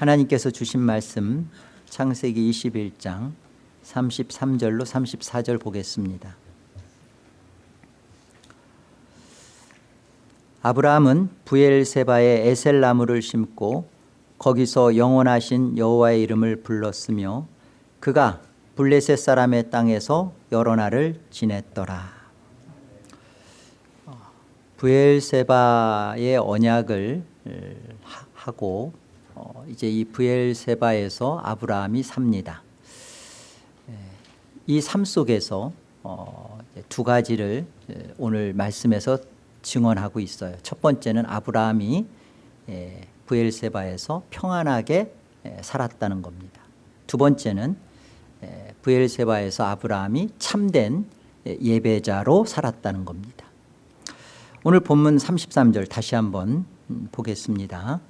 하나님께서 주신 말씀 창세기 21장 33절로 34절 보겠습니다. 아브라함은 부엘세바에 에셀나무를 심고 거기서 영원하신 여호와의 이름을 불렀으며 그가 블레셋 사람의 땅에서 여러 날을 지냈더라. 부엘세바의 언약을 하고 어, 이제 이 부엘세바에서 아브라함이 삽니다. 이 삶 속에서 어, 두 가지를 오늘 말씀에서 증언하고 있어요. 첫 번째는 아브라함이 부엘세바에서 평안하게 살았다는 겁니다. 두 번째는 부엘세바에서 아브라함이 참된 예배자로 살았다는 겁니다. 오늘 본문 33절 다시 한번 음, 보겠습니다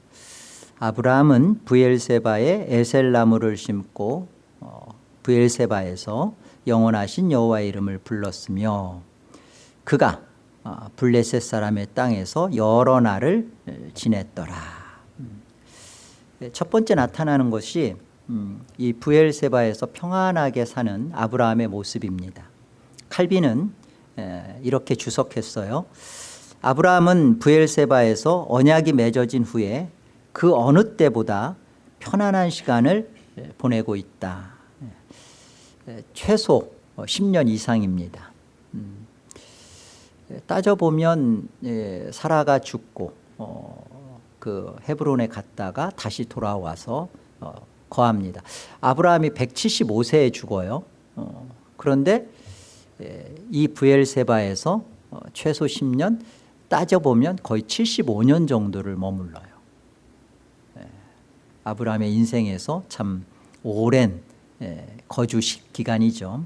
아브라함은 부엘세바에 에셀나무를 심고 어, 부엘세바에서 영원하신 여호와의 이름을 불렀으며 그가 어, 블레셋 사람의 땅에서 여러 날을 지냈더라. 음. 첫 번째 나타나는 것이 음, 이 부엘세바에서 평안하게 사는 아브라함의 모습입니다. 칼빈은 이렇게 주석했어요. 아브라함은 부엘세바에서 언약이 맺어진 후에 그 어느 때보다 편안한 시간을 보내고 있다. 최소 10년 이상입니다. 음. 따져보면 사라가 죽고 어, 그 헤브론에 갔다가 다시 돌아와서 어, 거합니다. 아브라함이 175세에 죽어요. 어, 그런데 이 부엘세바에서 최소 10년 따져보면 거의 75년 정도를 머물러요 아브라함의 인생에서 참 오랜 거주 기간이죠.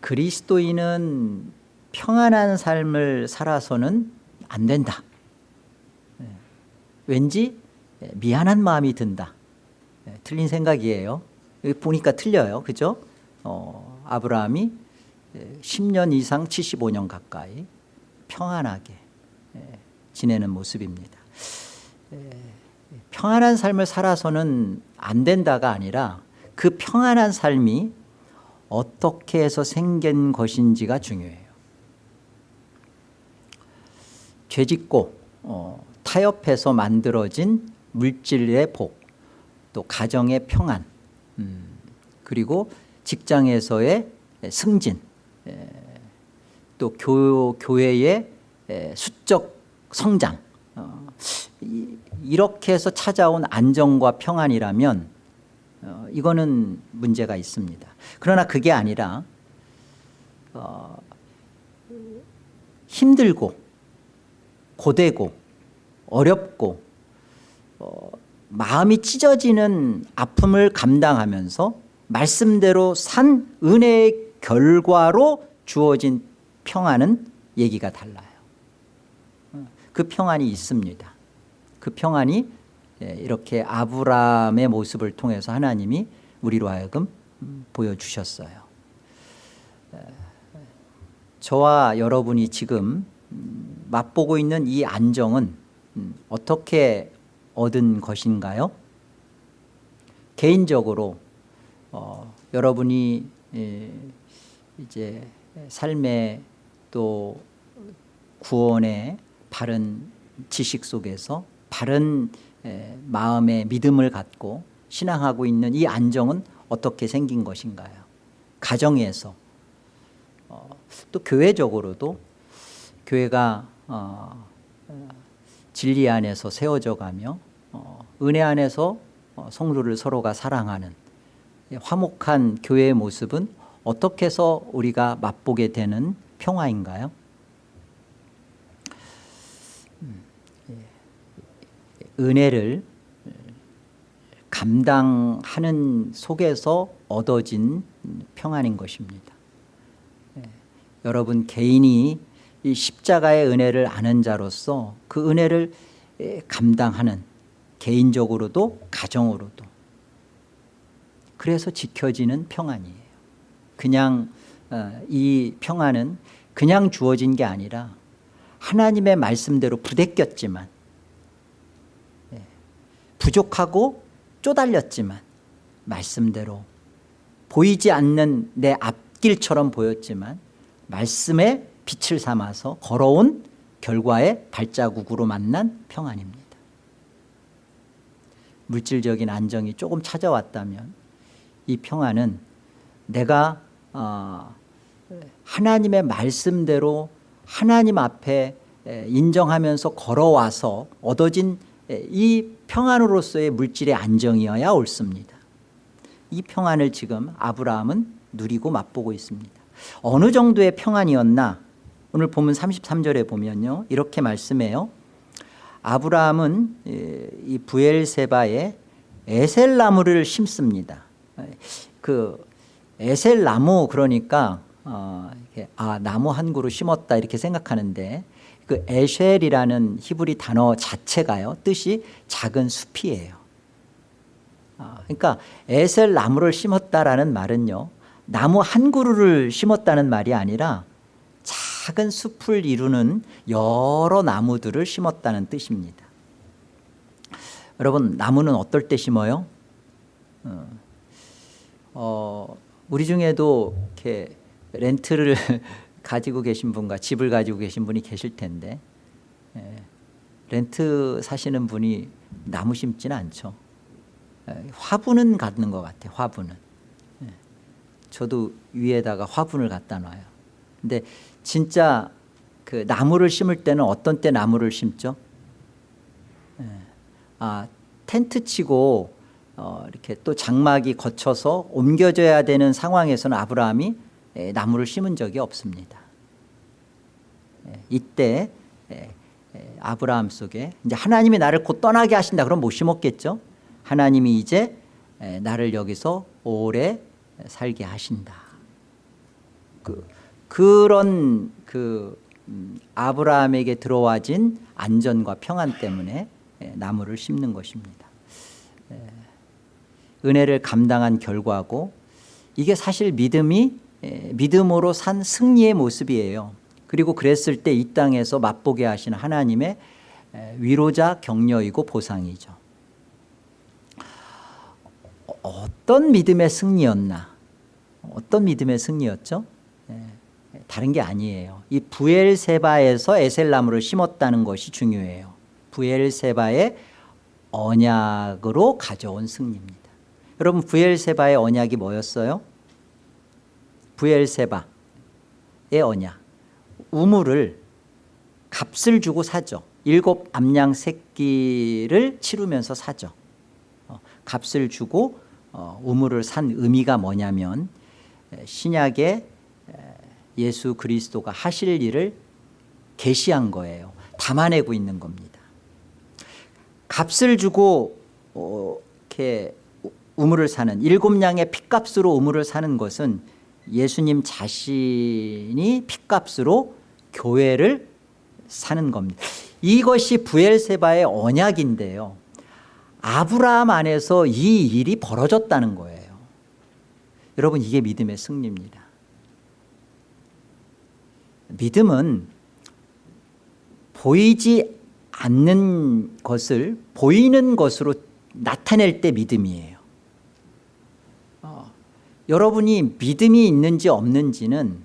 그리스도인은 평안한 삶을 살아서는 안 된다. 왠지 미안한 마음이 든다. 틀린 생각이에요. 보니까 틀려요. 그죠? 어, 아브라함이 10년 이상 75년 가까이 평안하게 지내는 모습입니다 평안한 삶을 살아서는 안 된다가 아니라 그 평안한 삶이 어떻게 해서 생긴 것인지가 중요해요. 죄짓고 어, 타협해서 만들어진 물질의 복, 또 가정의 평안, 음, 그리고 직장에서의 승진, 에, 또 교, 교회의 에, 수적 성장 어, 이, 이렇게 해서 찾아온 안정과 평안이라면 어, 이거는 문제가 있습니다. 그러나 그게 아니라 어, 힘들고 고되고 어렵고 어, 마음이 찢어지는 아픔을 감당하면서 말씀대로 산 은혜의 결과로 주어진 평안은 얘기가 달라요. 그 평안이 있습니다 그 평안이 예, 이렇게 아브라함의 모습을 통해서 하나님이 우리로 하여금 보여주셨어요 저와 여러분이 지금 음, 맛보고 있는 이 안정은 음, 어떻게 얻은 것인가요? 개인적으로 어, 여러분이 예, 이제 삶의 또 구원의 바른 지식 속에서 바른 마음의 믿음을 갖고 신앙하고 있는 이 안정은 어떻게 생긴 것인가요? 가정에서 어, 또 교회적으로도 교회가 어, 진리 안에서 세워져 가며 어, 은혜 안에서 어, 성도를 서로가 사랑하는 화목한 교회의 모습은 어떻게 해서 우리가 맛보게 되는 평화인가요? 음, 예. 은혜를 감당하는 속에서 얻어진 평안인 것입니다 예. 여러분 개인이 이 십자가의 은혜를 아는 자로서 그 은혜를 예, 감당하는 개인적으로도 가정으로도 그래서 지켜지는 평안이에요 그냥 어, 이 평안은 그냥 주어진 게 아니라 하나님의 말씀대로 부대꼈지만 부족하고 쪼달렸지만 말씀대로 보이지 않는 내 앞길처럼 보였지만 말씀의 빛을 삼아서 걸어온 결과의 발자국으로 만난 평안입니다. 물질적인 안정이 조금 찾아왔다면 이 평안은 내가 어, 하나님의 말씀대로 하나님 앞에 인정하면서 걸어와서 얻어진 이 평안으로서의 물질의 안정이어야 옳습니다. 이 평안을 지금 아브라함은 누리고 맛보고 있습니다. 어느 정도의 평안이었나? 오늘 보면 33절에 보면요. 이렇게 말씀해요. 아브라함은 이 부엘세바에 에셀나무를 심습니다. 그 에셀나무 그러니까 어, 아 나무 한 그루 심었다 이렇게 생각하는데 그 에쉘이라는 히브리 단어 자체가요 뜻이 작은 숲이에요 아, 그러니까 에셀 나무를 심었다라는 말은요 나무 한 그루를 심었다는 말이 아니라 작은 숲을 이루는 여러 나무들을 심었다는 뜻입니다 여러분 나무는 어떨 때 심어요? 어, 어, 우리 중에도 이렇게 렌트를 가지고 계신 분과 집을 가지고 계신 분이 계실 텐데 예, 렌트 사시는 분이 나무 심지는 않죠. 예, 화분은 갖는 것 같아요 화분은. 예, 저도 위에다가 화분을 갖다 놔요. 근데 진짜 그 나무를 심을 때는 어떤 때 나무를 심죠? 예, 아 텐트 치고 어, 이렇게 또 장막이 거쳐서 옮겨져야 되는 상황에서는 아브라함이 에, 나무를 심은 적이 없습니다. 에, 이때 에, 아브라함 속에 이제 하나님이 나를 곧 떠나게 하신다 그럼 못 심었겠죠. 하나님이 이제 나를 여기서 오래 살게 하신다. 그, 그런 그 음, 아브라함에게 들어와진 안전과 평안 때문에 나무를 심는 것입니다. 은혜를 감당한 결과고 이게 사실 믿음이 믿음으로 산 승리의 모습이에요. 그리고 그랬을 때 이 땅에서 맛보게 하시는 하나님의 위로자 격려이고 보상이죠. 어떤 믿음의 승리였나? 어떤 믿음의 승리였죠? 다른 게 아니에요. 이 부엘세바에서 에셀나무를 심었다는 것이 중요해요. 부엘세바의 언약으로 가져온 승리입니다. 여러분 부엘세바의 언약이 뭐였어요? 부엘세바의 언약. 우물을 값을 주고 사죠. 일곱 암양 새끼를 치르면서 사죠. 어, 값을 주고 어, 우물을 산 의미가 뭐냐면 신약에 예수 그리스도가 하실 일을 계시한 거예요. 담아내고 있는 겁니다. 값을 주고 어, 이렇게 우물을 사는 일곱 양의 핏값으로 우물을 사는 것은 예수님 자신이 핏값으로 교회를 사는 겁니다. 이것이 부엘세바의 언약인데요. 아브라함 안에서 이 일이 벌어졌다는 거예요. 여러분 이게 믿음의 승리입니다. 믿음은 보이지 않는 것을 보이는 것으로 나타낼 때 믿음이에요 여러분이 믿음이 있는지 없는지는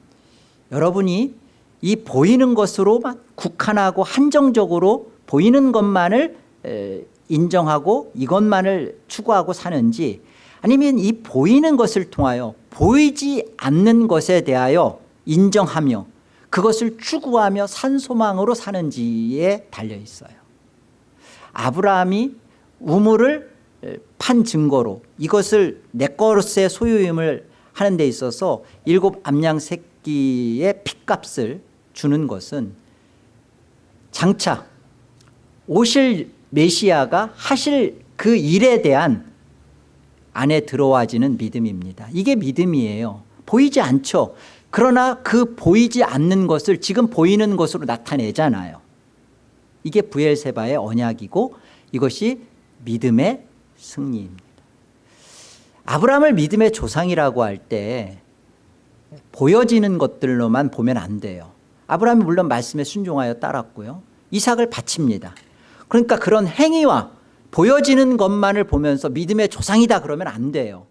여러분이 이 보이는 것으로만 국한하고 한정적으로 보이는 것만을 인정하고 이것만을 추구하고 사는지 아니면 이 보이는 것을 통하여 보이지 않는 것에 대하여 인정하며 그것을 추구하며 산소망으로 사는지에 달려 있어요. 아브라함이 우물을 판 증거로 이것을 내 것의 소유임을 하는 데 있어서 일곱 암양 새끼의 핏값을 주는 것은 장차 오실 메시아가 하실 그 일에 대한 안에 들어와지는 믿음입니다. 이게 믿음이에요. 보이지 않죠? 그러나 그 보이지 않는 것을 지금 보이는 것으로 나타내잖아요. 이게 부엘세바의 언약이고 이것이 믿음의 승리입니다. 아브라함을 믿음의 조상이라고 할 때 보여지는 것들로만 보면 안 돼요. 아브라함이 물론 말씀에 순종하여 따랐고요. 이삭을 바칩니다. 그러니까 그런 행위와 보여지는 것만을 보면서 믿음의 조상이다 그러면 안 돼요.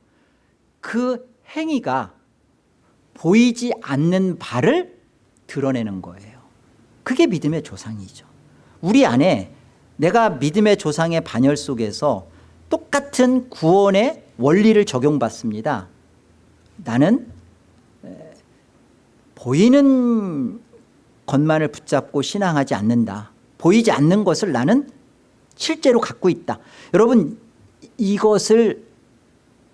그 행위가 보이지 않는 바를 드러내는 거예요. 그게 믿음의 조상이죠. 우리 안에 내가 믿음의 조상의 반열 속에서 똑같은 구원의 원리를 적용받습니다. 나는 에, 보이는 것만을 붙잡고 신앙하지 않는다. 보이지 않는 것을 나는 실제로 갖고 있다. 여러분 이것을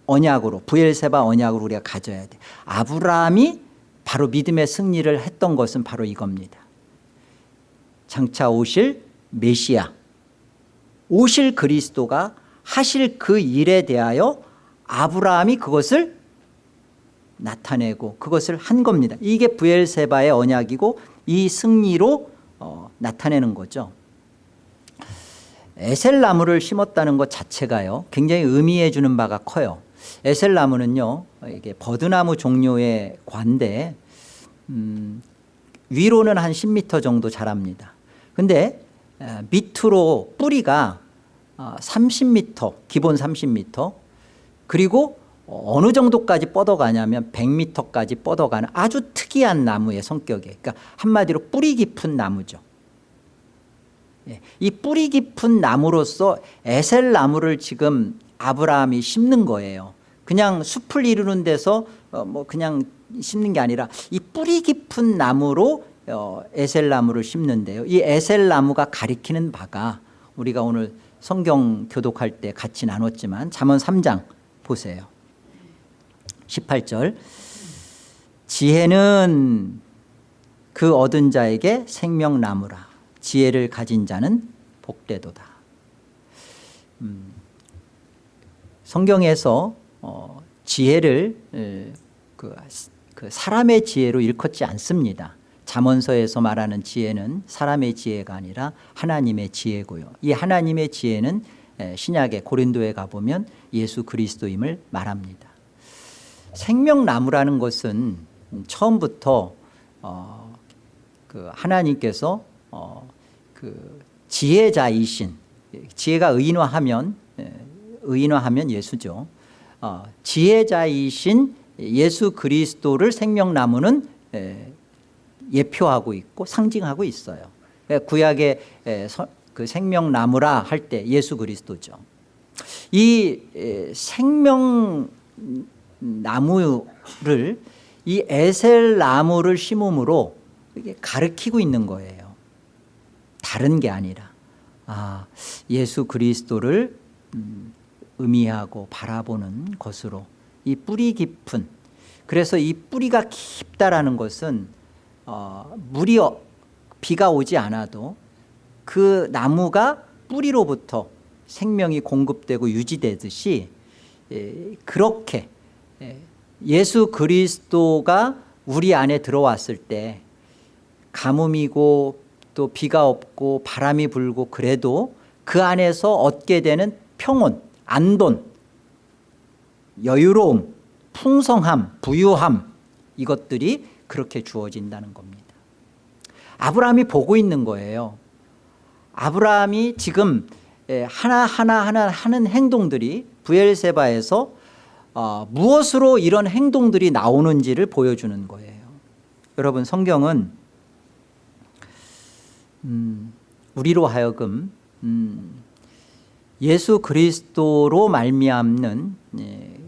언약으로 부엘세바 언약으로 우리가 가져야 돼. 아브라함이 바로 믿음의 승리를 했던 것은 바로 이겁니다. 장차 오실 메시아. 오실 그리스도가 하실 그 일에 대하여 아브라함이 그것을 나타내고 그것을 한 겁니다. 이게 부엘세바의 언약이고 이 승리로 어, 나타내는 거죠. 에셀 나무를 심었다는 것 자체가요 굉장히 의미해 주는 바가 커요. 에셀 나무는요 이게 버드나무 종류의 관대 음, 위로는 한 10m 정도 자랍니다. 근데 에, 밑으로 뿌리가 어, 30m 기본 30m 그리고 어느 정도까지 뻗어가냐면 100m까지 뻗어가는 아주 특이한 나무의 성격이에요 그러니까 한마디로 뿌리 깊은 나무죠. 예, 이 뿌리 깊은 나무로서 에셀 나무를 지금 아브라함이 심는 거예요. 그냥 숲을 이루는 데서 어, 뭐 그냥 심는 게 아니라 이 뿌리 깊은 나무로 어, 에셀 나무를 심는데요. 이 에셀 나무가 가리키는 바가 우리가 오늘 성경 교독할 때 같이 나눴지만 잠언 3장 보세요. 18절. 지혜는 그 얻은 자에게 생명나무라. 지혜를 가진 자는 복되도다. 음, 성경에서 어, 지혜를 에, 그, 그 사람의 지혜로 일컫지 않습니다 잠언서에서 말하는 지혜는 사람의 지혜가 아니라 하나님의 지혜고요. 이 하나님의 지혜는 에, 신약의 고린도에 가보면 예수 그리스도임을 말합니다. 생명나무라는 것은 처음부터 어, 그 하나님께서 어, 그 지혜자이신 지혜가 의인화하면 예, 의인화하면 예수죠. 어, 지혜자이신 예수 그리스도를 생명나무는 예, 예표하고 있고 상징하고 있어요. 예, 구약의 예, 서, 그 생명나무라 할 때 예수 그리스도죠. 이 예, 생명 나무를 이 에셀 나무를 심음으로 이게 가르키고 있는 거예요. 다른 게 아니라. 아, 예수 그리스도를 음, 의미하고 바라보는 것으로 이 뿌리 깊은 그래서 이 뿌리가 깊다라는 것은 어, 물이 어, 비가 오지 않아도 그 나무가 뿌리로부터 생명이 공급되고 유지되듯이 예, 그렇게 예, 예수 그리스도가 우리 안에 들어왔을 때 가뭄이고 또 비가 없고 바람이 불고 그래도 그 안에서 얻게 되는 평온, 안돈, 여유로움, 풍성함, 부유함 이것들이 그렇게 주어진다는 겁니다. 아브라함이 보고 있는 거예요. 아브라함이 지금 예, 하나하나 하나 하는 행동들이 부엘세바에서 어, 무엇으로 이런 행동들이 나오는지를 보여주는 거예요. 여러분 성경은 음, 우리로 하여금 음, 예수 그리스도로 말미암는 예,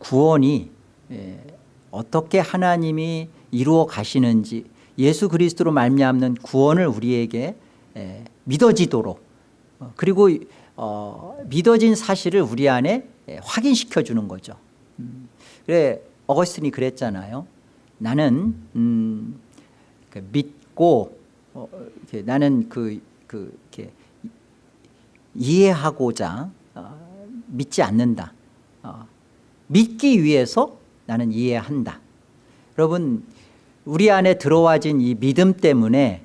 구원이 예, 어떻게 하나님이 이루어 가시는지 예수 그리스도로 말미암는 구원을 우리에게 예, 믿어지도록 어, 그리고 어, 믿어진 사실을 우리 안에 예, 확인시켜 주는 거죠. 음, 그래 어거스틴이 그랬잖아요. 나는 음, 그 믿고 어, 나는 그, 그 이렇게 이해하고자 어, 믿지 않는다. 어, 믿기 위해서 나는 이해한다. 여러분 우리 안에 들어와진 이 믿음 때문에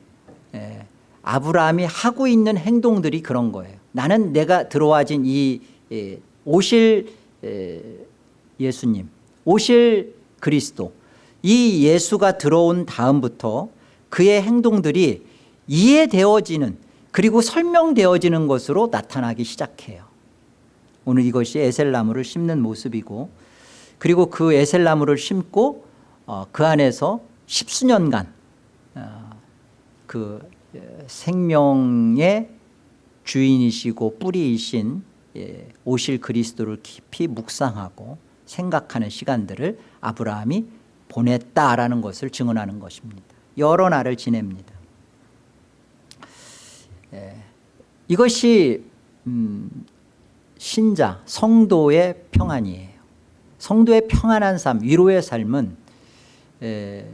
에, 아브라함이 하고 있는 행동들이 그런 거예요. 나는 내가 들어와진 이 에, 오실 에, 예수님 오실 그리스도 이 예수가 들어온 다음부터 그의 행동들이 이해되어지는 그리고 설명되어지는 것으로 나타나기 시작해요. 오늘 이것이 에셀나무를 심는 모습이고 그리고 그 에셀나무를 심고 어, 그 안에서 십수년간 어, 그 생명의 주인이시고 뿌리이신 예, 오실 그리스도를 깊이 묵상하고 생각하는 시간들을 아브라함이 보냈다라는 것을 증언하는 것입니다. 여러 날을 지냅니다. 예, 이것이 음, 신자 성도의 평안이에요. 성도의 평안한 삶 위로의 삶은 에,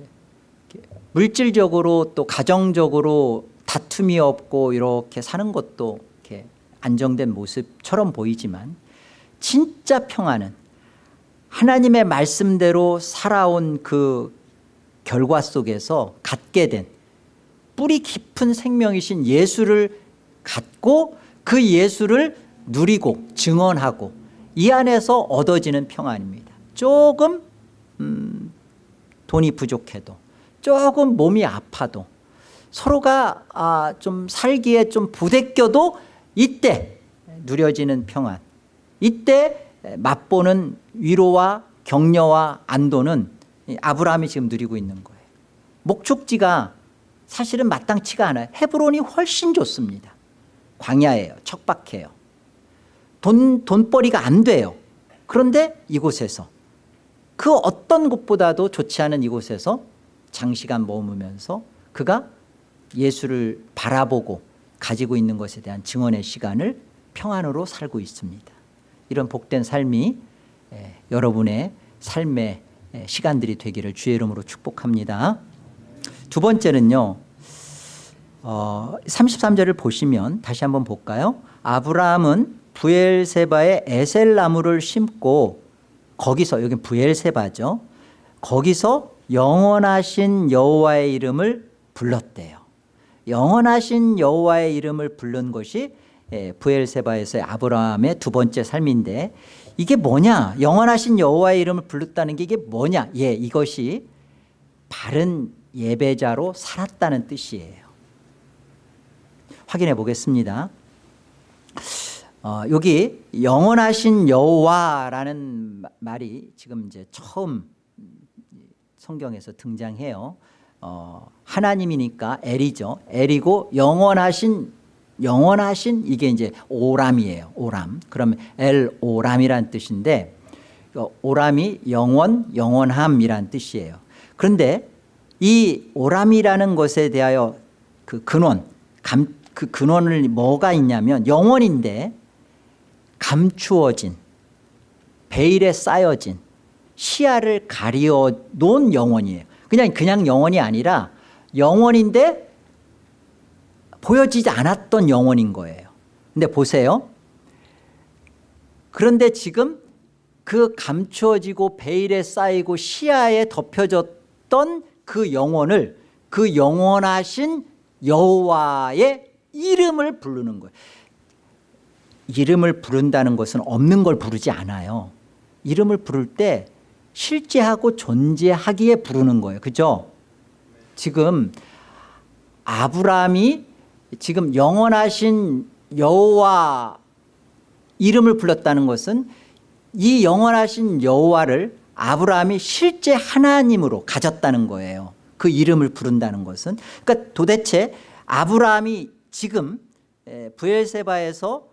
물질적으로 또 가정적으로 다툼이 없고 이렇게 사는 것도 이렇게 안정된 모습처럼 보이지만 진짜 평안은 하나님의 말씀대로 살아온 그 결과 속에서 갖게 된 뿌리 깊은 생명이신 예수를 갖고 그 예수를 누리고 증언하고 이 안에서 얻어지는 평안입니다. 조금 음, 돈이 부족해도 조금 몸이 아파도 서로가 아, 좀 살기에 좀 부대껴도 이때 누려지는 평안 이때 맛보는 위로와 격려와 안도는 아브라함이 지금 누리고 있는 거예요. 목축지가 사실은 마땅치가 않아요. 헤브론이 훨씬 좋습니다. 광야예요. 척박해요. 돈, 돈벌이가 안 돼요. 그런데 이곳에서 그 어떤 곳보다도 좋지 않은 이곳에서 장시간 머무면서 그가 예수를 바라보고 가지고 있는 것에 대한 증언의 시간을 평안으로 살고 있습니다. 이런 복된 삶이 예, 여러분의 삶의 예, 시간들이 되기를 주의 이름으로 축복합니다. 두 번째는요 어, 33절을 보시면 다시 한번 볼까요? 아브라함은 부엘세바의 에셀나무를 심고 거기서 여기 부엘세바죠. 거기서 영원하신 여호와의 이름을 불렀대요. 영원하신 여호와의 이름을 부른 것이 예, 부엘세바에서의 아브라함의 두 번째 삶인데 이게 뭐냐? 영원하신 여호와의 이름을 불렀다는 게 이게 뭐냐? 예 이것이 바른 예배자로 살았다는 뜻이에요. 확인해 보겠습니다. 어, 여기 영원하신 여호와라는 말이 지금 이제 처음 성경에서 등장해요. 어, 하나님이니까 엘이죠. 엘이고 영원하신 영원하신 이게 이제 오람이에요. 오람. 그러면 엘 오람이란 뜻인데 어, 오람이 영원 영원함이란 뜻이에요. 그런데 이 오람이라는 것에 대하여 그 근원 감, 그 근원을 뭐가 있냐면 영원인데 감추어진 베일에 쌓여진 시야를 가리어 놓은 영혼이에요. 그냥 그냥 영혼이 아니라 영혼인데 보여지지 않았던 영혼인 거예요. 근데 보세요. 그런데 지금 그 감추어지고 베일에 쌓이고 시야에 덮여졌던 그 영혼을 그 영원하신 여호와의 이름을 부르는 거예요. 이름을 부른다는 것은 없는 걸 부르지 않아요. 이름을 부를 때 실제하고 존재하기에 부르는 거예요. 그죠? 지금 아브라함이 지금 영원하신 여호와 이름을 불렀다는 것은 이 영원하신 여호와를 아브라함이 실제 하나님으로 가졌다는 거예요. 그 이름을 부른다는 것은. 그러니까 도대체 아브라함이 지금 부엘세바에서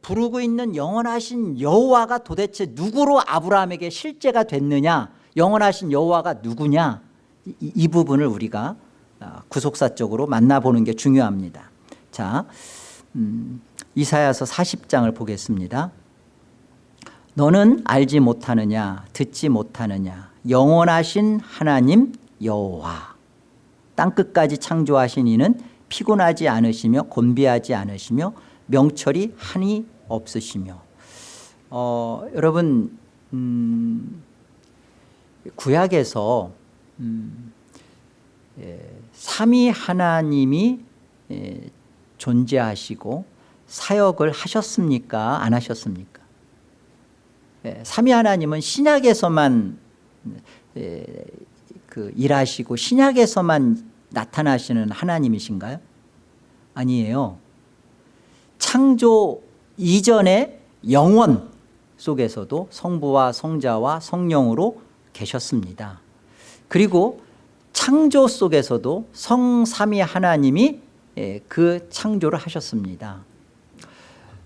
부르고 있는 영원하신 여호와가 도대체 누구로 아브라함에게 실제가 됐느냐? 영원하신 여호와가 누구냐? 이, 이 부분을 우리가 아, 구속사적으로 만나보는 게 중요합니다. 자 음, 이사야서 40장을 보겠습니다. 너는 알지 못하느냐? 듣지 못하느냐? 영원하신 하나님 여호와. 땅끝까지 창조하신 이는 피곤하지 않으시며 곤비하지 않으시며 명철이 한이 없으시며. 어, 여러분 음, 구약에서 음, 예, 삼위 하나님이 예, 존재하시고 사역을 하셨습니까? 안 하셨습니까? 예, 삼위 하나님은 신약에서만 예, 그 일하시고 신약에서만 나타나시는 하나님이신가요? 아니에요 창조 이전에 영원 속에서도 성부와 성자와 성령으로 계셨습니다. 그리고 창조 속에서도 성삼위 하나님이 예, 그 창조를 하셨습니다.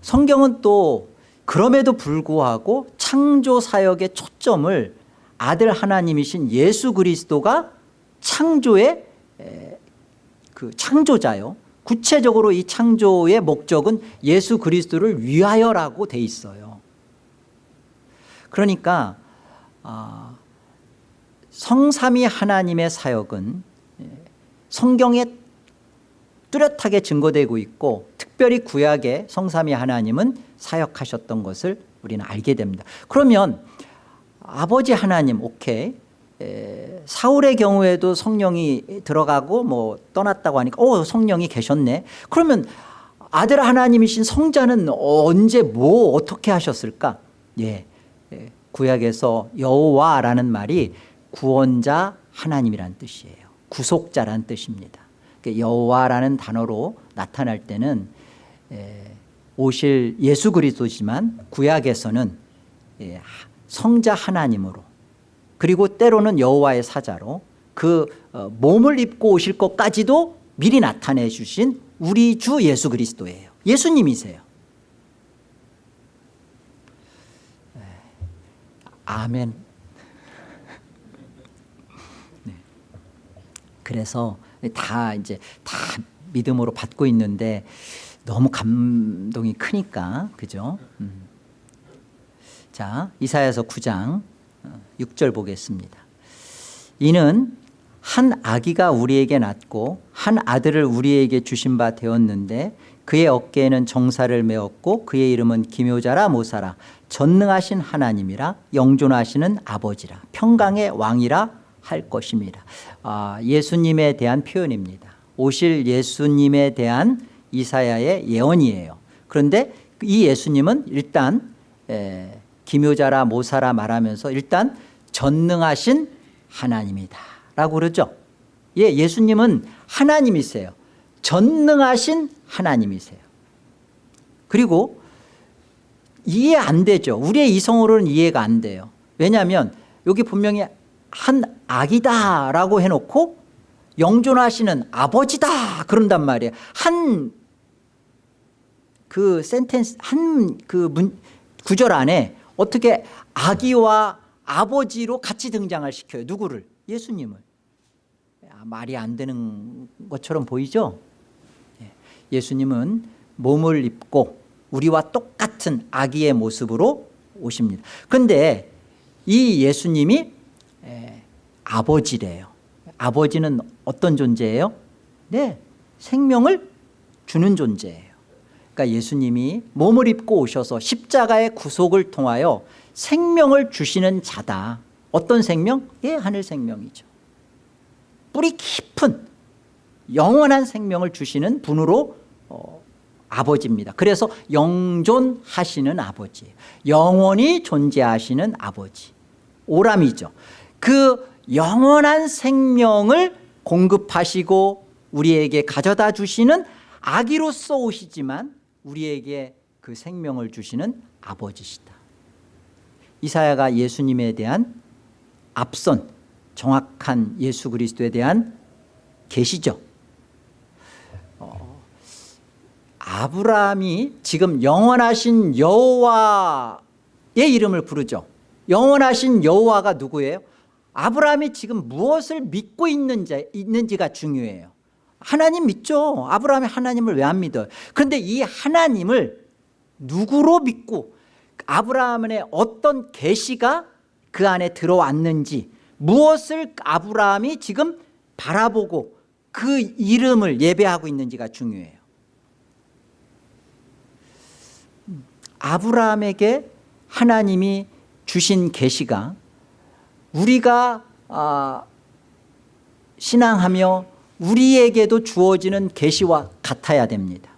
성경은 또 그럼에도 불구하고 창조 사역의 초점을 아들 하나님이신 예수 그리스도가 창조의 그 창조자요. 구체적으로 이 창조의 목적은 예수 그리스도를 위하여라고 돼 있어요. 그러니까 아, 성삼위 하나님의 사역은 성경에 뚜렷하게 증거되고 있고 특별히 구약의 성삼위 하나님은 사역하셨던 것을 우리는 알게 됩니다. 그러면 아버지 하나님 오케이 에, 사울의 경우에도 성령이 들어가고 뭐 떠났다고 하니까 오 성령이 계셨네. 그러면 아들 하나님이신 성자는 언제 뭐 어떻게 하셨을까? 예, 예 구약에서 여호와라는 말이 구원자 하나님이란 뜻이에요. 구속자란 뜻입니다. 그러니까 여호와라는 단어로 나타날 때는 오실 예수 그리스도지만 구약에서는 예, 성자 하나님으로 그리고 때로는 여호와의 사자로 그 어, 몸을 입고 오실 것까지도 미리 나타내 주신 우리 주 예수 그리스도예요. 예수님이세요. 아멘. 네. 그래서 다 이제 다 믿음으로 받고 있는데 너무 감동이 크니까 그죠? 음. 자 이사야서 9장 6절 어, 보겠습니다. 이는 한 아기가 우리에게 낳고 한 아들을 우리에게 주신 바 되었는데 그의 어깨에는 정사를 메었고 그의 이름은 기묘자라 모사라 전능하신 하나님이라 영존하시는 아버지라 평강의 왕이라 할 것입니다. 아, 예수님에 대한 표현입니다. 오실 예수님에 대한 이사야의 예언이에요. 그런데 이 예수님은 일단 에, 기묘자라 모사라 말하면서 일단 전능하신 하나님이다 라고 그러죠. 예, 예수님은 하나님이세요. 전능하신 하나님이세요. 그리고 이해 안 되죠. 우리의 이성으로는 이해가 안 돼요. 왜냐하면 여기 분명히 한 아기다라고 해놓고 영존하시는 아버지다 그런단 말이에요. 한 그 센텐스 한 그 구절 안에 어떻게 아기와 아버지로 같이 등장을 시켜요. 누구를? 예수님을. 말이 안 되는 것처럼 보이죠? 예. 예수님은 몸을 입고 우리와 똑같은 아기의 모습으로 오십니다. 그런데 이 예수님이 아버지래요. 아버지는 어떤 존재예요? 네, 생명을 주는 존재예요. 그러니까 예수님이 몸을 입고 오셔서 십자가의 구속을 통하여 생명을 주시는 자다. 어떤 생명? 예, 하늘 생명이죠. 뿌리 깊은 영원한 생명을 주시는 분으로 어, 아버지입니다. 그래서 영존하시는 아버지, 영원히 존재하시는 아버지, 오람이죠. 그 영원한 생명을 공급하시고 우리에게 가져다 주시는 아기로서 오시지만 우리에게 그 생명을 주시는 아버지시다. 이사야가 예수님에 대한 앞선 정확한 예수 그리스도에 대한 계시죠. 어, 아브라함이 지금 영원하신 여호와의 이름을 부르죠. 영원하신 여호와가 누구예요? 아브라함이 지금 무엇을 믿고 있는지, 있는지가 중요해요. 하나님 믿죠. 아브라함이 하나님을 왜 안 믿어요? 그런데 이 하나님을 누구로 믿고 아브라함의 어떤 계시가 그 안에 들어왔는지 무엇을 아브라함이 지금 바라보고 그 이름을 예배하고 있는지가 중요해요. 아브라함에게 하나님이 주신 계시가 우리가 아, 신앙하며 우리에게도 주어지는 계시와 같아야 됩니다.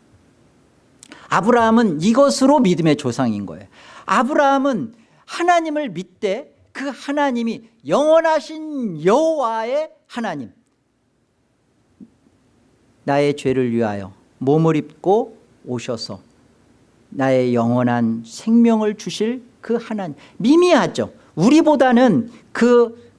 아브라함은 이것으로 믿음의 조상인 거예요. 아브라함은 하나님을 믿되 그 하나님이 영원하신 여호와의 하나님 나의 죄를 위하여 몸을 입고 오셔서 나의 영원한 생명을 주실 그 하나님 미미하죠 우리보다는 그 어,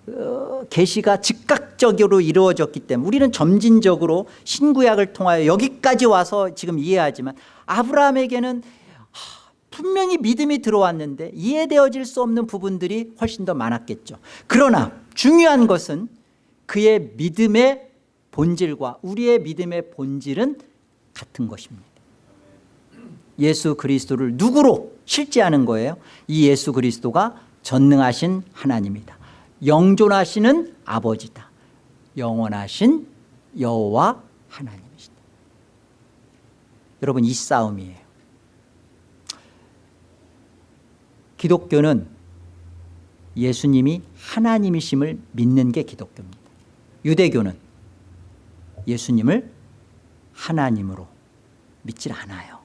계시가 즉각적으로 이루어졌기 때문에 우리는 점진적으로 신구약을 통하여 여기까지 와서 지금 이해하지만 아브라함에게는 하, 분명히 믿음이 들어왔는데 이해되어질 수 없는 부분들이 훨씬 더 많았겠죠. 그러나 중요한 것은 그의 믿음의 본질과 우리의 믿음의 본질은 같은 것입니다. 예수 그리스도를 누구로 실제하는 거예요? 이 예수 그리스도가 전능하신 하나님이다 영존하시는 아버지다. 영원하신 여호와 하나님이시다. 여러분 이 싸움이에요. 기독교는 예수님이 하나님이심을 믿는 게 기독교입니다. 유대교는 예수님을 하나님으로 믿질 않아요.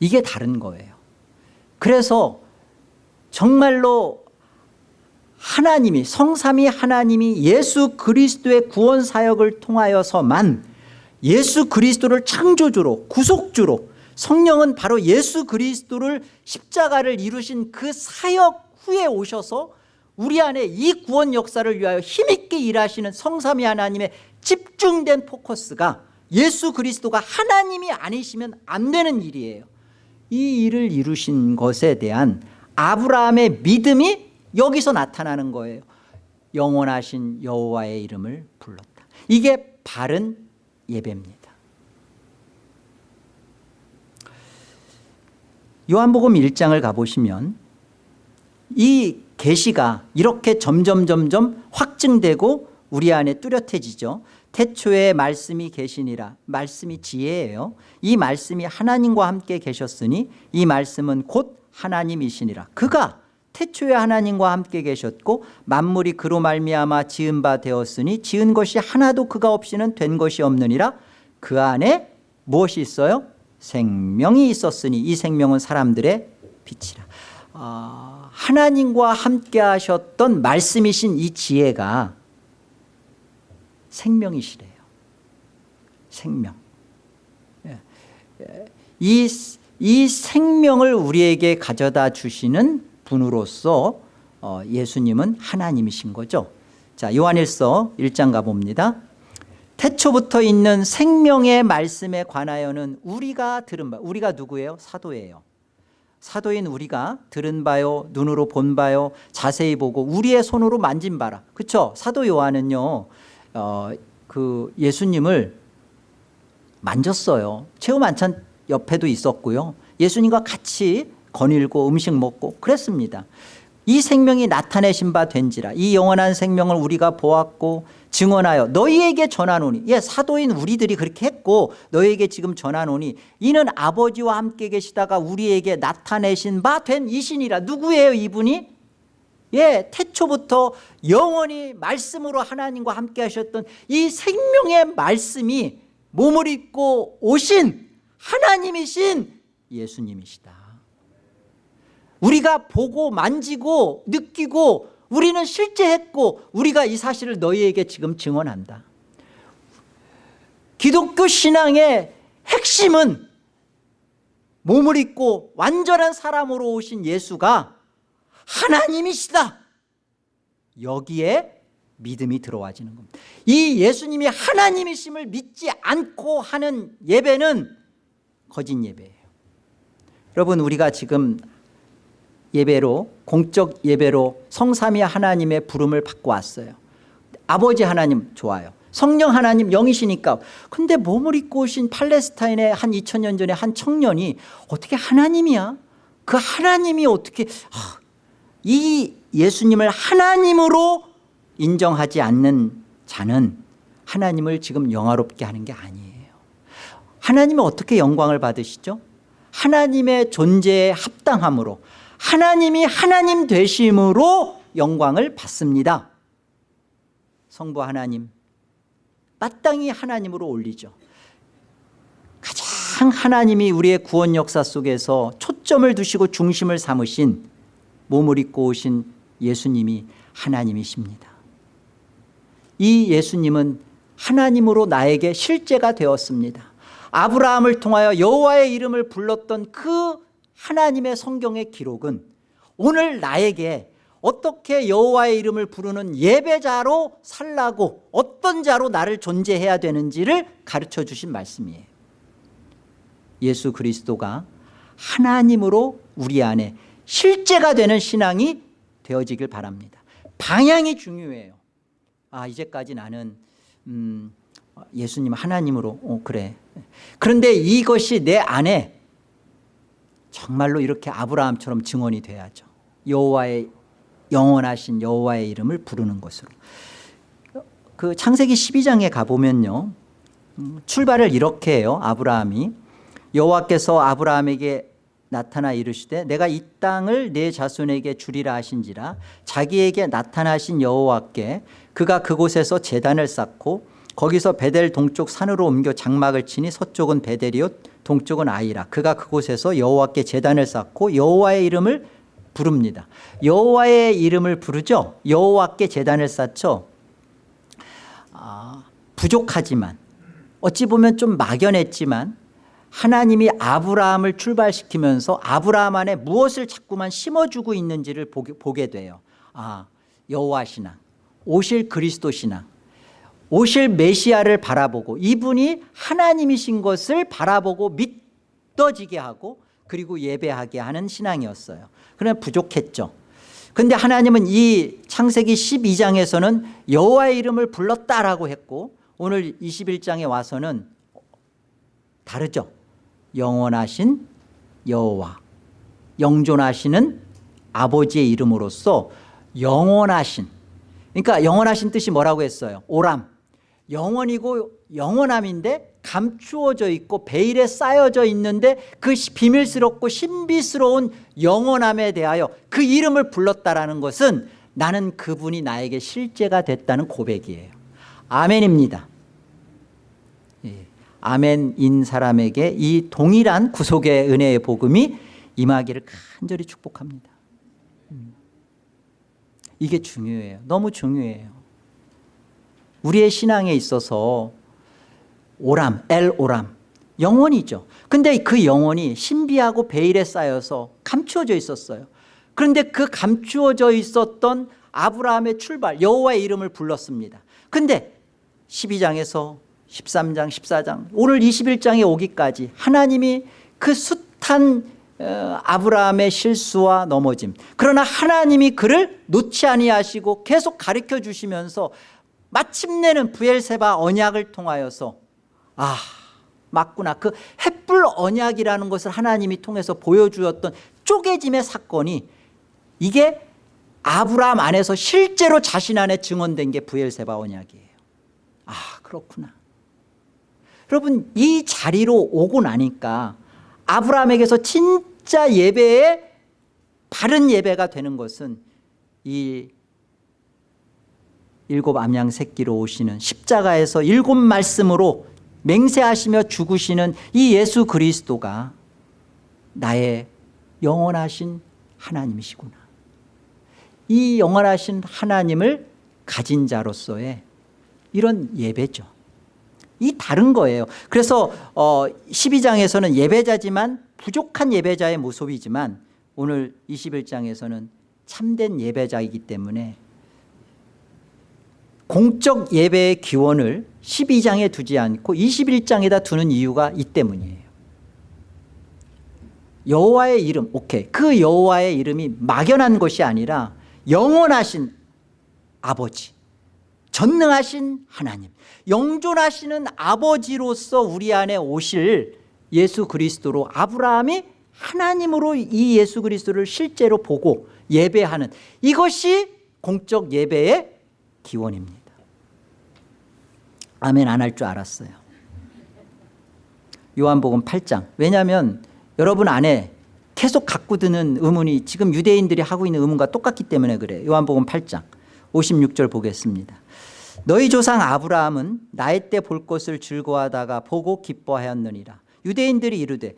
이게 다른 거예요. 그래서 정말로 하나님이 성삼위 하나님이 예수 그리스도의 구원 사역을 통하여서만 예수 그리스도를 창조주로 구속주로 성령은 바로 예수 그리스도를 십자가를 이루신 그 사역 후에 오셔서 우리 안에 이 구원 역사를 위하여 힘있게 일하시는 성삼위 하나님의 집중된 포커스가 예수 그리스도가 하나님이 아니시면 안 되는 일이에요. 이 일을 이루신 것에 대한 아브라함의 믿음이 여기서 나타나는 거예요. 영원하신 여호와의 이름을 불렀다. 이게 바른 예배입니다. 요한복음 1장을 가보시면 이 계시가 이렇게 점점 점점 확증되고 우리 안에 뚜렷해지죠. 태초에 말씀이 계시니라. 말씀이 지혜예요. 이 말씀이 하나님과 함께 계셨으니 이 말씀은 곧 하나님이시니라. 그가 태초에 하나님과 함께 계셨고 만물이 그로 말미암아 지은 바 되었으니 지은 것이 하나도 그가 없이는 된 것이 없느니라. 그 안에 무엇이 있어요? 생명이 있었으니 이 생명은 사람들의 빛이라. 아, 하나님과 함께 하셨던 말씀이신 이 지혜가 생명이시래요. 생명. 예, 예. 이, 이 생명을 우리에게 가져다 주시는 분으로서 어, 예수님은 하나님이신 거죠. 자 요한일서 1장 가봅니다. 태초부터 있는 생명의 말씀에 관하여는 우리가 들은 바 우리가 누구예요? 사도예요. 사도인 우리가 들은 바요 눈으로 본 바요 자세히 보고 우리의 손으로 만진 바라. 그렇죠 사도 요한은요 어, 그 예수님을 만졌어요. 체험 만찬 옆에도 있었고요. 예수님과 같이 거닐고 음식 먹고 그랬습니다. 이 생명이 나타내신 바 된지라 이 영원한 생명을 우리가 보았고 증언하여 너희에게 전하노니 예 사도인 우리들이 그렇게 했고 너희에게 지금 전하노니 이는 아버지와 함께 계시다가 우리에게 나타내신 바 된 이신이라. 누구예요 이분이? 예 태초부터 영원히 말씀으로 하나님과 함께 하셨던 이 생명의 말씀이 몸을 입고 오신 하나님이신 예수님이시다 우리가 보고 만지고 느끼고 우리는 실제 했고 우리가 이 사실을 너희에게 지금 증언한다. 기독교 신앙의 핵심은 몸을 입고 완전한 사람으로 오신 예수가 하나님이시다. 여기에 믿음이 들어와지는 겁니다. 이 예수님이 하나님이심을 믿지 않고 하는 예배는 거짓 예배예요. 여러분 우리가 지금 예배로 공적 예배로 성삼위 하나님의 부름을 받고 왔어요. 아버지 하나님 좋아요. 성령 하나님 영이시니까. 근데 몸을 입고 오신 팔레스타인의 한 2000년 전에 한 청년이 어떻게 하나님이야? 그 하나님이 어떻게 아, 이 예수님을 하나님으로 인정하지 않는 자는 하나님을 지금 영화롭게 하는 게 아니에요. 하나님은 어떻게 영광을 받으시죠? 하나님의 존재에 합당함으로 하나님이 하나님 되심으로 영광을 받습니다. 성부 하나님 마땅히 하나님으로 올리죠. 가장 하나님이 우리의 구원 역사 속에서 초점을 두시고 중심을 삼으신 몸을 입고 오신 예수님이 하나님이십니다. 이 예수님은 하나님으로 나에게 실제가 되었습니다. 아브라함을 통하여 여호와의 이름을 불렀던 그 하나님의 성경의 기록은 오늘 나에게 어떻게 여호와의 이름을 부르는 예배자로 살라고 어떤 자로 나를 존재해야 되는지를 가르쳐 주신 말씀이에요. 예수 그리스도가 하나님으로 우리 안에 실제가 되는 신앙이 되어지길 바랍니다. 방향이 중요해요. 아 이제까지 나는 음, 예수님 하나님으로 어, 그래. 그런데 이것이 내 안에 정말로 이렇게 아브라함처럼 증언이 돼야죠. 여호와의 영원하신 여호와의 이름을 부르는 것으로. 그 창세기 12장에 가보면요. 음, 출발을 이렇게 해요 아브라함이. 여호와께서 아브라함에게 나타나 이르시되 내가 이 땅을 내 자손에게 주리라 하신지라. 자기에게 나타나신 여호와께 그가 그곳에서 제단을 쌓고 거기서 베델 동쪽 산으로 옮겨 장막을 치니 서쪽은 베델이요 동쪽은 아이라. 그가 그곳에서 여호와께 제단을 쌓고 여호와의 이름을 부릅니다. 여호와의 이름을 부르죠. 여호와께 제단을 쌓죠. 아, 부족하지만 어찌 보면 좀 막연했지만 하나님이 아브라함을 출발시키면서 아브라함 안에 무엇을 자꾸만 심어주고 있는지를 보게, 보게 돼요. 아 여호와 신앙 오실 그리스도 신앙 오실 메시아를 바라보고 이분이 하나님이신 것을 바라보고 믿어지게 하고 그리고 예배하게 하는 신앙이었어요. 그러나 부족했죠. 근데 하나님은 이 창세기 12장에서는 여호와의 이름을 불렀다라고 했고 오늘 21장에 와서는 다르죠. 영원하신 여호와 영존하시는 아버지의 이름으로써 영원하신 그러니까 영원하신 뜻이 뭐라고 했어요? 오람 영원이고 영원함인데 감추어져 있고 베일에 쌓여져 있는데 그 비밀스럽고 신비스러운 영원함에 대하여 그 이름을 불렀다라는 것은 나는 그분이 나에게 실제가 됐다는 고백이에요. 아멘입니다. 예. 아멘인 사람에게 이 동일한 구속의 은혜의 복음이 임하기를 간절히 축복합니다. 음. 이게 중요해요. 너무 중요해요 우리의 신앙에 있어서 오람, 엘 오람 영혼이죠. 근데 그 영혼이 신비하고 베일에 쌓여서 감추어져 있었어요. 그런데 그 감추어져 있었던 아브라함의 출발 여호와의 이름을 불렀습니다. 근데 12장에서 13장 14장 오늘 21장에 오기까지 하나님이 그 숱한 어, 아브라함의 실수와 넘어짐 그러나 하나님이 그를 놓지 아니하시고 계속 가르쳐 주시면서 마침내는 부엘세바 언약을 통하여서 아 맞구나. 그 햇불 언약이라는 것을 하나님이 통해서 보여주었던 쪼개짐의 사건이 이게 아브라함 안에서 실제로 자신 안에 증언된 게 부엘세바 언약이에요. 아 그렇구나. 여러분 이 자리로 오고 나니까 아브라함에게서 진짜 예배의 바른 예배가 되는 것은 이 일곱 암양 새끼로 오시는 십자가에서 일곱 말씀으로 맹세하시며 죽으시는 이 예수 그리스도가 나의 영원하신 하나님이시구나. 이 영원하신 하나님을 가진 자로서의 이런 예배죠. 이 다른 거예요. 그래서 어 12장에서는 예배자지만 부족한 예배자의 모습이지만 오늘 21장에서는 참된 예배자이기 때문에 공적 예배의 기원을 12장에 두지 않고 21장에다 두는 이유가 이 때문이에요. 여호와의 이름 오케이. 그 여호와의 이름이 막연한 것이 아니라 영원하신 아버지 전능하신 하나님 영존하시는 아버지로서 우리 안에 오실 예수 그리스도로 아브라함이 하나님으로 이 예수 그리스도를 실제로 보고 예배하는 이것이 공적 예배의 기원입니다 아멘 안 할 줄 알았어요. 요한복음 8장. 왜냐하면 여러분 안에 계속 갖고 드는 의문이 지금 유대인들이 하고 있는 의문과 똑같기 때문에 그래요. 요한복음 8장 56절 보겠습니다. 너희 조상 아브라함은 나의 때 볼 것을 즐거워하다가 보고 기뻐하였느니라. 유대인들이 이르되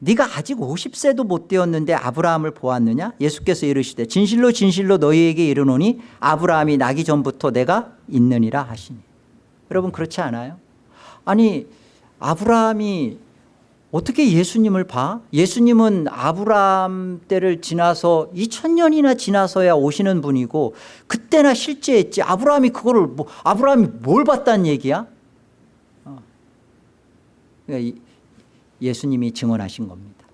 네가 아직 50세도 못 되었는데 아브라함을 보았느냐? 예수께서 이르시되 진실로 진실로 너희에게 이르노니 아브라함이 나기 전부터 내가 있느니라 하시니 여러분 그렇지 않아요? 아니 아브라함이 어떻게 예수님을 봐? 예수님은 아브라함 때를 지나서 2000년이나 지나서야 오시는 분이고 그때나 실제했지 아브라함이 그거를 뭐 아브라함이 뭘 봤다는 얘기야? 어. 그러니까 이- 예수님이 증언하신 겁니다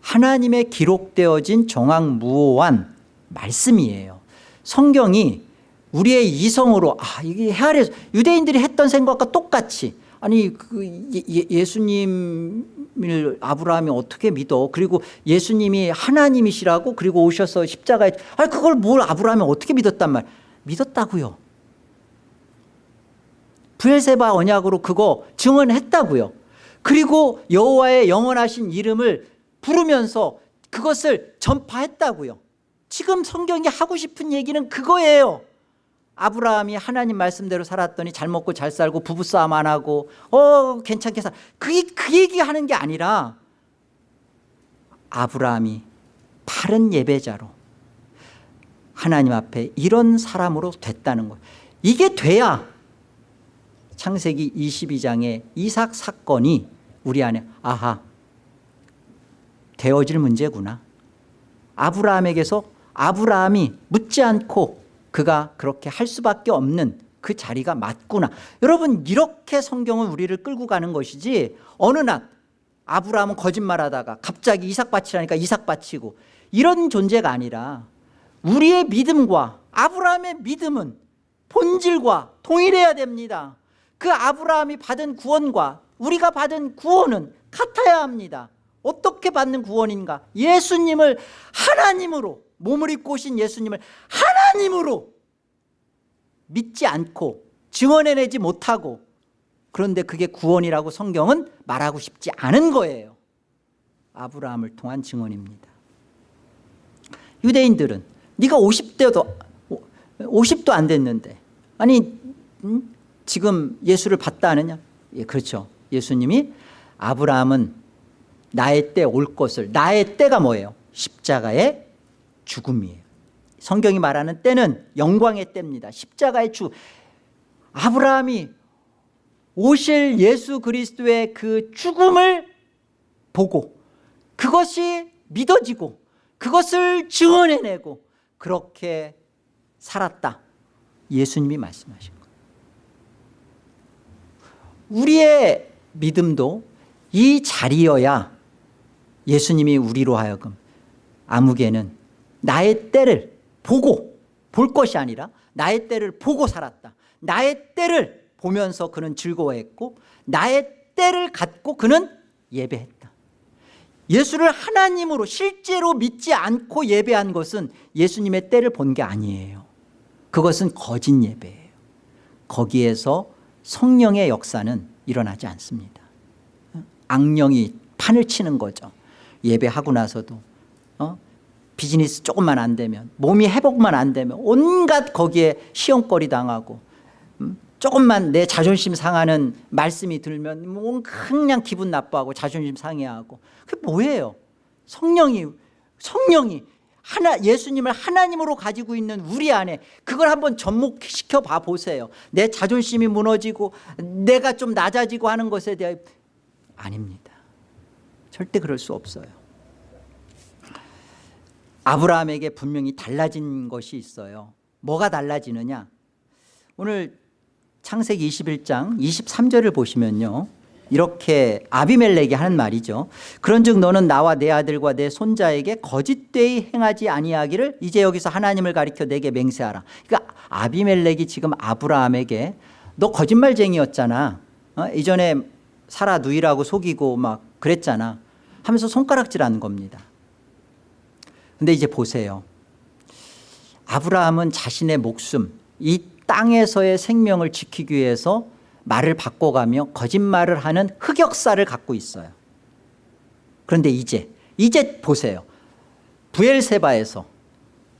하나님의 기록되어진 정확무오한 말씀이에요 성경이 우리의 이성으로 아 이게 헤아려 유대인들이 했던 생각과 똑같이. 아니 그 예- 예- 예수님을 아브라함이 어떻게 믿어? 그리고 예수님이 하나님이시라고 그리고 오셔서 십자가에 아 그걸 뭘 아브라함이 어떻게 믿었단 말? 믿었다고요. 부엘세바 언약으로 그거 증언했다고요. 그리고 여호와의 영원하신 이름을 부르면서 그것을 전파했다고요. 지금 성경이 하고 싶은 얘기는 그거예요 아브라함이 하나님 말씀대로 살았더니 잘 먹고 잘 살고 부부싸움 안 하고 어 괜찮게 살 그게 그 얘기하는 게 아니라 아브라함이 바른 예배자로 하나님 앞에 이런 사람으로 됐다는 거예요. 이게 돼야 창세기 22장의 이삭 사건이 우리 안에 아하 되어질 문제구나. 아브라함에게서 아브라함이 묻지 않고 그가 그렇게 할 수밖에 없는 그 자리가 맞구나. 여러분 이렇게 성경은 우리를 끌고 가는 것이지 어느 날 아브라함은 거짓말하다가 갑자기 이삭 바치라니까 이삭 바치고 이런 존재가 아니라 우리의 믿음과 아브라함의 믿음은 본질과 동일해야 됩니다. 그 아브라함이 받은 구원과 우리가 받은 구원은 같아야 합니다. 어떻게 받는 구원인가? 예수님을 하나님으로 몸을 입고 오신 예수님을 하나님으로 믿지 않고 증언해내지 못하고 그런데 그게 구원이라고 성경은 말하고 싶지 않은 거예요. 아브라함을 통한 증언입니다. 유대인들은 네가 50대도 50도 안 됐는데 아니 음? 지금 예수를 봤다 하느냐? 예, 그렇죠. 예수님이 아브라함은 나의 때 올 것을 나의 때가 뭐예요? 십자가의 죽음이에요. 성경이 말하는 때는 영광의 때입니다. 십자가의 죽음 아브라함이 오실 예수 그리스도의 그 죽음을 보고 그것이 믿어지고 그것을 증언해내고 그렇게 살았다. 예수님이 말씀하신 우리의 믿음도 이 자리여야 예수님이 우리로 하여금 아무개는 나의 때를 보고 볼 것이 아니라 나의 때를 보고 살았다. 나의 때를 보면서 그는 즐거워했고 나의 때를 갖고 그는 예배했다. 예수를 하나님으로 실제로 믿지 않고 예배한 것은 예수님의 때를 본 게 아니에요. 그것은 거짓 예배예요. 거기에서 성령의 역사는 일어나지 않습니다. 악령이 판을 치는 거죠. 예배하고 나서도 어? 비즈니스 조금만 안 되면 몸이 회복만 안 되면 온갖 거기에 시험거리 당하고 음? 조금만 내 자존심 상하는 말씀이 들면 뭐 그냥 기분 나빠하고 자존심 상해하고. 그게 뭐예요? 성령이 성령이 하나 예수님을 하나님으로 가지고 있는 우리 안에 그걸 한번 접목시켜 봐 보세요. 내 자존심이 무너지고 내가 좀 낮아지고 하는 것에 대해 아닙니다. 절대 그럴 수 없어요 아브라함에게 분명히 달라진 것이 있어요. 뭐가 달라지느냐? 오늘 창세기 21장 23절을 보시면요. 이렇게 아비멜렉이 하는 말이죠 그런즉 너는 나와 내 아들과 내 손자에게 거짓되이 행하지 아니하기를 이제 여기서 하나님을 가리켜 내게 맹세하라. 그러니까 아비멜렉이 지금 아브라함에게 너 거짓말쟁이였잖아. 어? 이전에 사라 누이라고 속이고 막 그랬잖아. 하면서 손가락질하는 겁니다 근데 이제 보세요. 아브라함은 자신의 목숨 이 땅에서의 생명을 지키기 위해서 말을 바꿔가며 거짓말을 하는 흑역사를 갖고 있어요. 그런데 이제 이제 보세요. 부엘세바에서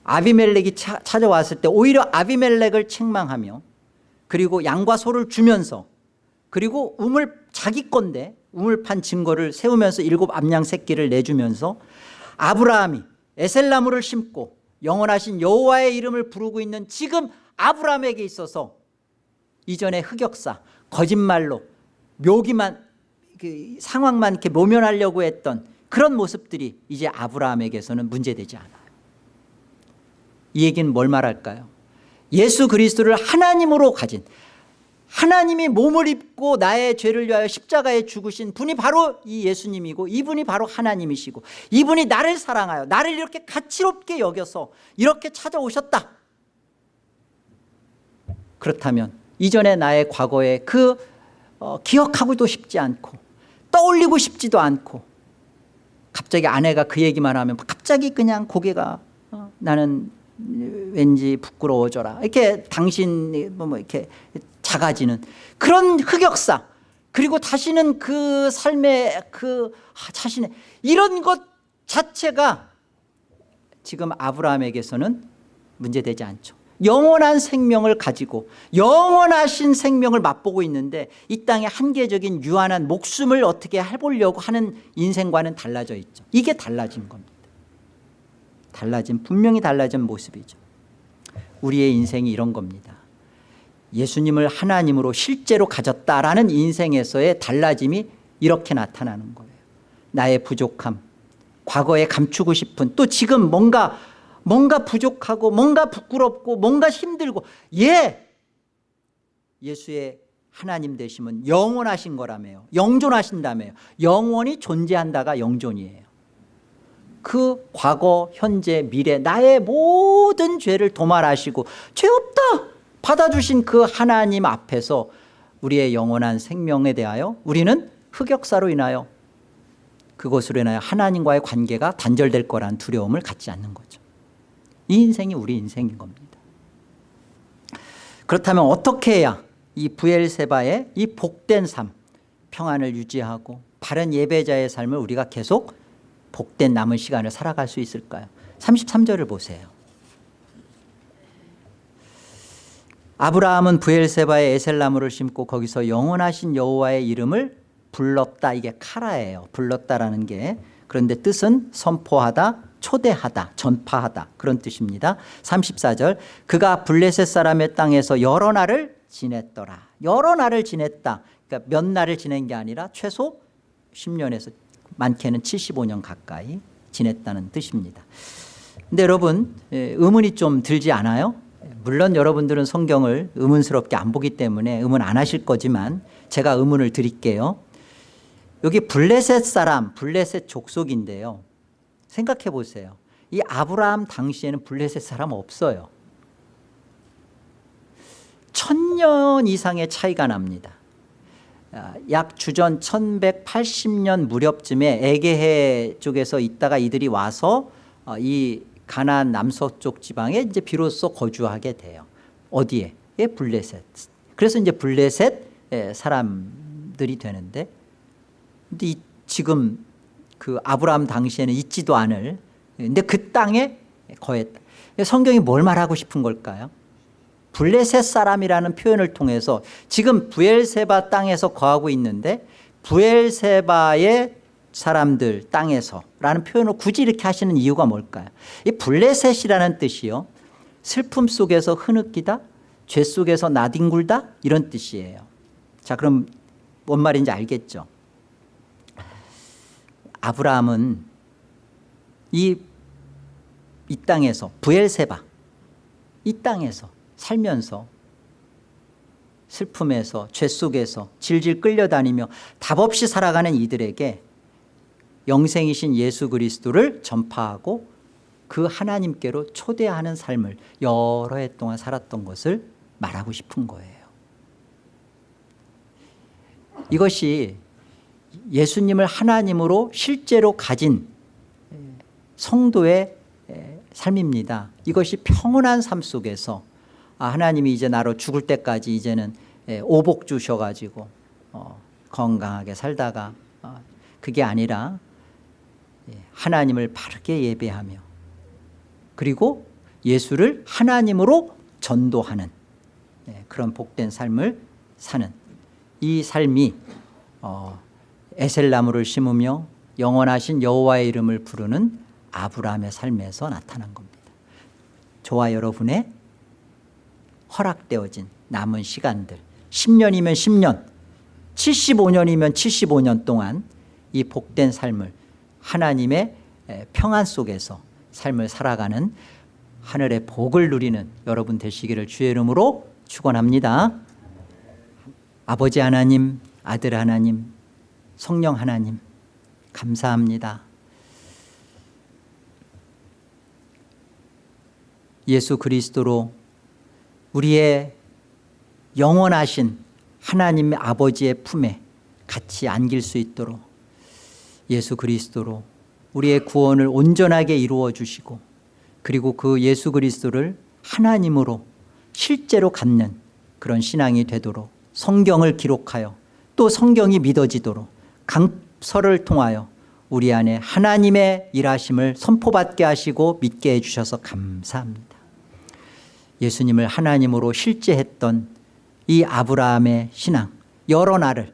아비멜렉이 차, 찾아왔을 때 오히려 아비멜렉을 책망하며 그리고 양과 소를 주면서 그리고 우물 자기 건데 우물 판 증거를 세우면서 일곱 암양 새끼를 내주면서 아브라함이 에셀나무를 심고 영원하신 여호와의 이름을 부르고 있는 지금 아브라함에게 있어서 이전의 흑역사 거짓말로 묘기만 그 상황만 이렇게 모면하려고 했던 그런 모습들이 이제 아브라함에게서는 문제되지 않아요. 이 얘기는 뭘 말할까요? 예수 그리스도를 하나님으로 가진 하나님이 몸을 입고 나의 죄를 위하여 십자가에 죽으신 분이 바로 이 예수님이고 이분이 바로 하나님이시고 이분이 나를 사랑하여 나를 이렇게 가치롭게 여겨서 이렇게 찾아오셨다. 그렇다면 이전에 나의 과거에 그 어, 기억하고도 싶지 않고 떠올리고 싶지도 않고 갑자기 아내가 그 얘기만 하면 갑자기 그냥 고개가 어, 나는 왠지 부끄러워져라. 이렇게 당신 뭐 이렇게 작아지는 그런 흑역사. 그리고 다시는 그 삶의 그 아, 자신의 이런 것 자체가 지금 아브라함에게서는 문제되지 않죠. 영원한 생명을 가지고 영원하신 생명을 맛보고 있는데 이 땅에 한계적인 유한한 목숨을 어떻게 해보려고 하는 인생과는 달라져 있죠. 이게 달라진 겁니다. 달라진 분명히 달라진 모습이죠. 우리의 인생이 이런 겁니다 예수님을 하나님으로 실제로 가졌다라는 인생에서의 달라짐이 이렇게 나타나는 거예요. 나의 부족함 과거에 감추고 싶은 또 지금 뭔가 뭔가 부족하고 뭔가 부끄럽고 뭔가 힘들고 예! 예수의 하나님 되심은 영원하신 거라며요. 영존하신다며요. 영원히 존재한다가 영존이에요. 그 과거 현재 미래 나의 모든 죄를 도말하시고 죄 없다 받아주신 그 하나님 앞에서 우리의 영원한 생명에 대하여 우리는 흑역사로 인하여 그것으로 인하여 하나님과의 관계가 단절될 거란 두려움을 갖지 않는 거죠. 이 인생이 우리 인생인 겁니다. 그렇다면 어떻게 해야 이 부엘세바의 이 복된 삶 평안을 유지하고 바른 예배자의 삶을 우리가 계속 복된 남은 시간을 살아갈 수 있을까요? 33절을 보세요 아브라함은 부엘세바에 에셀나무를 심고 거기서 영원하신 여호와의 이름을 불렀다. 이게 카라예요. 불렀다라는 게. 그런데 뜻은 선포하다 초대하다 전파하다 그런 뜻입니다. 34절. 그가 블레셋 사람의 땅에서 여러 날을 지냈더라. 여러 날을 지냈다. 그러니까 몇 날을 지낸 게 아니라 최소 10년에서 많게는 75년 가까이 지냈다는 뜻입니다. 근데 여러분 예, 의문이 좀 들지 않아요? 물론 여러분들은 성경을 의문스럽게 안 보기 때문에 의문 안 하실 거지만 제가 의문을 드릴게요. 여기 블레셋 사람 블레셋 족속인데요. 생각해 보세요. 이 아브라함 당시에는 블레셋 사람 없어요. 천년 이상의 차이가 납니다. 아, 약 주전 1180년 무렵쯤에 에게해 쪽에서 있다가 이들이 와서 어, 이 가나안 남서쪽 지방에 이제 비로소 거주하게 돼요. 어디에? 예, 블레셋. 그래서 이제 블레셋 사람들이 되는데 근데 이, 지금 그 아브라함 당시에는 있지도 않을 근데 그 땅에 거했다 성경이 뭘 말하고 싶은 걸까요? 블레셋 사람이라는 표현을 통해서 지금 부엘세바 땅에서 거하고 있는데 부엘세바의 사람들 땅에서 라는 표현을 굳이 이렇게 하시는 이유가 뭘까요? 이 블레셋이라는 뜻이요. 슬픔 속에서 흐느끼다 죄 속에서 나뒹굴다 이런 뜻이에요. 자 그럼 뭔 말인지 알겠죠? 아브라함은 이, 이 땅에서 부엘세바 이 땅에서 살면서 슬픔에서 죄 속에서 질질 끌려다니며 답없이 살아가는 이들에게 영생이신 예수 그리스도를 전파하고 그 하나님께로 초대하는 삶을 여러 해 동안 살았던 것을 말하고 싶은 거예요. 이것이 예수님을 하나님으로 실제로 가진 성도의 삶입니다. 이것이 평온한 삶 속에서 아, 하나님이 이제 나로 죽을 때까지 이제는 오복 주셔가지고 어, 건강하게 살다가 어, 그게 아니라 하나님을 바르게 예배하며 그리고 예수를 하나님으로 전도하는 그런 복된 삶을 사는 이 삶이 어, 에셀나무를 심으며 영원하신 여호와의 이름을 부르는 아브라함의 삶에서 나타난 겁니다. 저와 여러분의 허락되어진 남은 시간들 10년이면 10년 75년이면 75년 동안 이 복된 삶을 하나님의 에, 평안 속에서 삶을 살아가는 하늘의 복을 누리는 여러분 되시기를 주의 이름으로 축원합니다. 아버지 하나님, 아들 하나님, 성령 하나님 감사합니다. 예수 그리스도로 우리의 영원하신 하나님 아버지의 품에 같이 안길 수 있도록 예수 그리스도로 우리의 구원을 온전하게 이루어 주시고 그리고 그 예수 그리스도를 하나님으로 실제로 갖는 그런 신앙이 되도록 성경을 기록하여 또 성경이 믿어지도록 강서를 통하여 우리 안에 하나님의 일하심을 선포받게 하시고 믿게 해주셔서 감사합니다. 예수님을 하나님으로 실제했던 이 아브라함의 신앙 여러 날을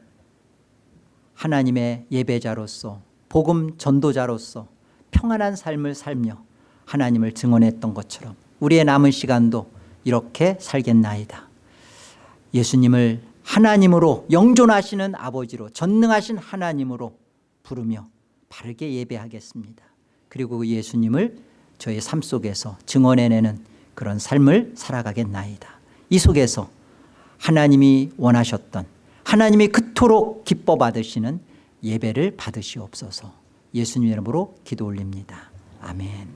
하나님의 예배자로서 복음 전도자로서 평안한 삶을 살며 하나님을 증언했던 것처럼 우리의 남은 시간도 이렇게 살겠나이다. 예수님을 하나님으로 영존하시는 아버지로 전능하신 하나님으로 부르며 바르게 예배하겠습니다. 그리고 그 예수님을 저의 삶 속에서 증언해내는 그런 삶을 살아가겠나이다. 이 속에서 하나님이 원하셨던 하나님이 그토록 기뻐 받으시는 예배를 받으시옵소서. 예수님 이름으로 기도 올립니다. 아멘